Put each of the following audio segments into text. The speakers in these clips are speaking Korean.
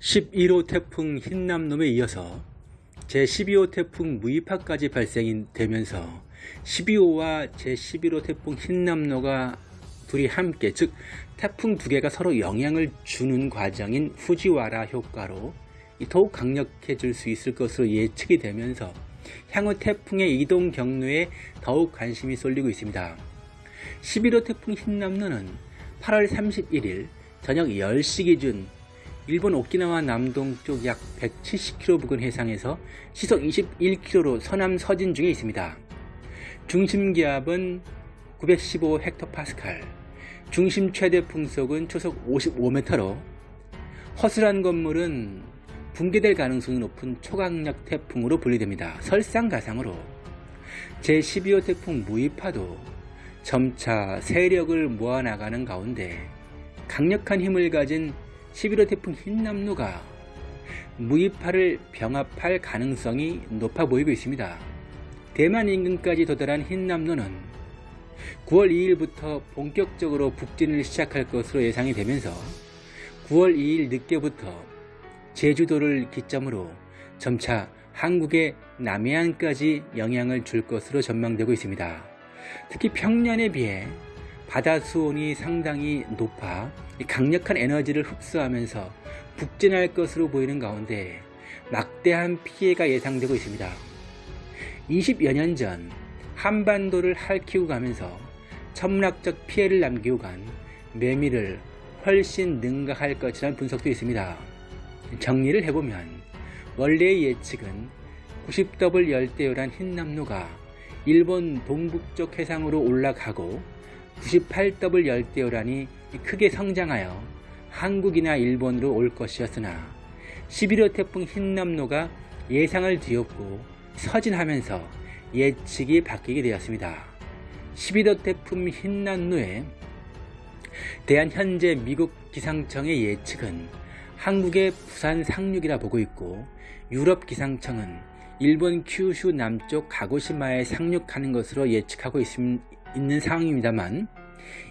11호 태풍 흰남놈에 이어서 제12호 태풍 무이파까지 발생이 되면서 12호와 제11호 태풍 흰남노가 둘이 함께 즉 태풍 두 개가 서로 영향을 주는 과정인 후지와라 효과로 더욱 강력해질 수 있을 것으로 예측이 되면서 향후 태풍의 이동 경로에 더욱 관심이 쏠리고 있습니다. 11호 태풍 흰남노는 8월 31일 저녁 10시 기준 일본 오키나와 남동쪽 약 170km 부근 해상에서 시속 21km로 서남 서진 중에 있습니다. 중심 기압은 915 헥토파스칼, 중심 최대 풍속은 초속 55m로 허술한 건물은 붕괴될 가능성이 높은 초강력 태풍으로 분류됩니다. 설상가상으로 제12호 태풍 무이파도 점차 세력을 모아나가는 가운데 강력한 힘을 가진 11호 태풍 흰남노가 무이파를 병합할 가능성이 높아 보이고 있습니다. 대만 인근까지 도달한 흰남노는 9월 2일부터 본격적으로 북진을 시작할 것으로 예상이 되면서 9월 2일 늦게부터 제주도를 기점으로 점차 한국의 남해안까지 영향을 줄 것으로 전망되고 있습니다. 특히 평년에 비해 바다 수온이 상당히 높아 강력한 에너지를 흡수하면서 북진할 것으로 보이는 가운데 막대한 피해가 예상되고 있습니다. 20여 년 전 한반도를 핥히고 가면서 천문학적 피해를 남기고 간 매미를 훨씬 능가할 것이라는 분석도 있습니다. 정리를 해보면 원래의 예측은 90더블 열대어란 흰남노가 일본 동북쪽 해상으로 올라가고 98더블 열대어란이 크게 성장하여 한국이나 일본으로 올 것이었으나 11호 태풍 흰남노가 예상을 뒤엎고 서진하면서 예측이 바뀌게 되었습니다. 11호 태풍 흰남노에 대한 현재 미국 기상청의 예측은 한국의 부산 상륙이라 보고 있고 유럽 기상청은 일본 큐슈 남쪽 가고시마에 상륙하는 것으로 예측하고 있, 있는 상황입니다만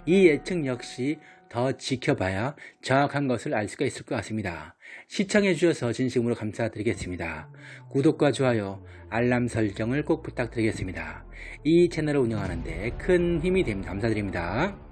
이 예측 역시 더 지켜봐야 정확한 것을 알 수가 있을 것 같습니다. 시청해 주셔서 진심으로 감사드리겠습니다. 구독과 좋아요, 알람 설정을 꼭 부탁드리겠습니다. 이 채널을 운영하는데 큰 힘이 됩니다. 감사드립니다.